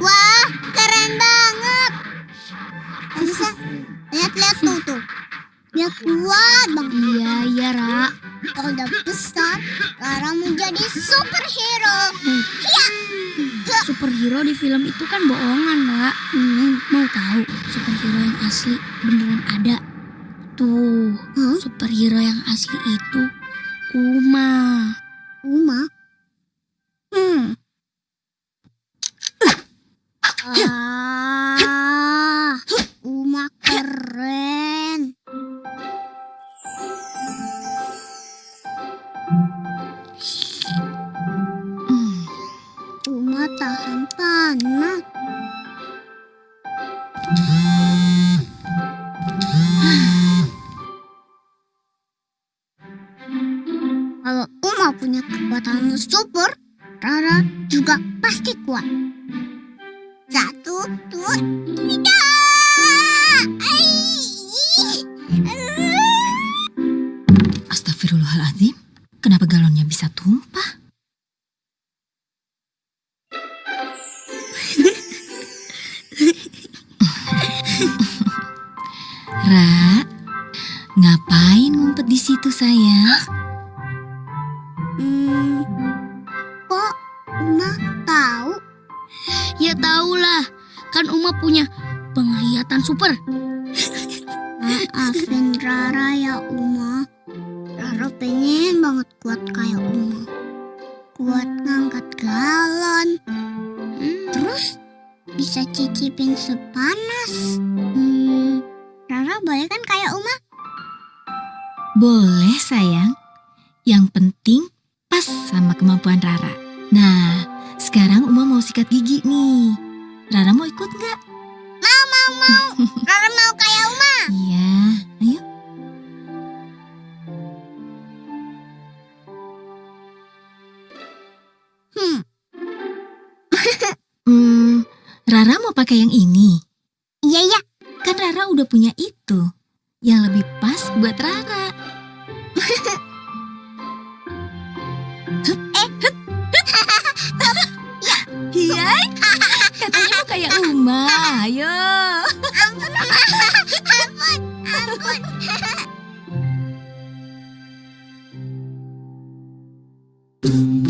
Wah, keren banget. Bisa ya, lihat-lihat tuh tuh. Dia kuat banget. Iya, iya, Ra. Kalau udah besar, Rara jadi superhero. Iya. Hmm, superhero di film itu kan bohongan, Ra. Hmm, mau tahu superhero yang asli beneran ada? Tuh, hmm? superhero yang asli itu Uma. Uma? Ah, Uma keren. Hmm, Uma tahan panas. Kalau Uma punya kekuatan super, Rara juga pasti kuat. Satu, dua, tiga. Astagfirullahaladzim, kenapa galonnya bisa tumpah? Ra, ngapain ngumpet di situ sayang? Hmm, kok Uma tahu? Ya tahulah, kan Uma punya penglihatan super. Maafin Rara ya Uma. Rara pengen banget kuat kayak Uma. Kuat ngangkat galon. Hmm, Terus bisa cicipin sepanas. Hmm, Rara boleh kan kayak Uma? Boleh sayang. Yang penting pas sama kemampuan Rara. Nah, sekarang Uma mau sikat gigi nih. Rara mau ikut nggak? Mau, mau, mau. Rara mau kayak Uma. Iya, ayo. Hmm, Hmm, Rara mau pakai yang ini. iya, iya. Kan Rara udah punya itu. Yang lebih pas buat Rara. kayak Uma. Ayo. Ampun, ampun, ampun. ampun.